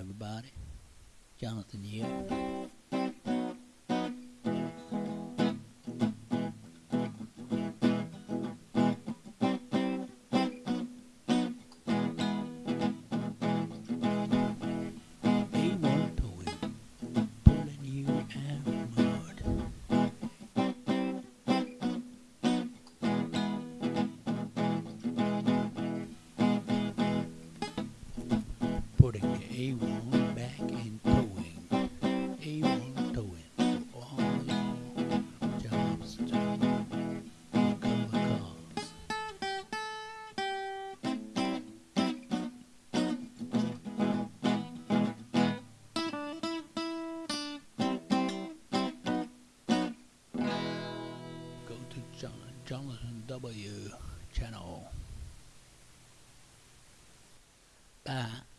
everybody. Jonathan here. A1 back in towing. A1 towing all your jobs. Go to John, Jonathan W. channel. Bye.